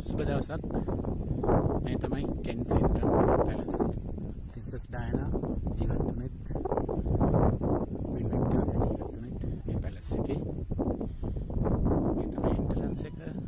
දවසක්. මේ තමයි කෙන්සින්ටන් පැලස් පින්සස් ඩයනා ජීවත්වනෙත් වින් වික්ටෝරියා ජීවත්වනෙත් මේ පැලස් එකේ. මේ තමයි එන්ටරන්ස් එක.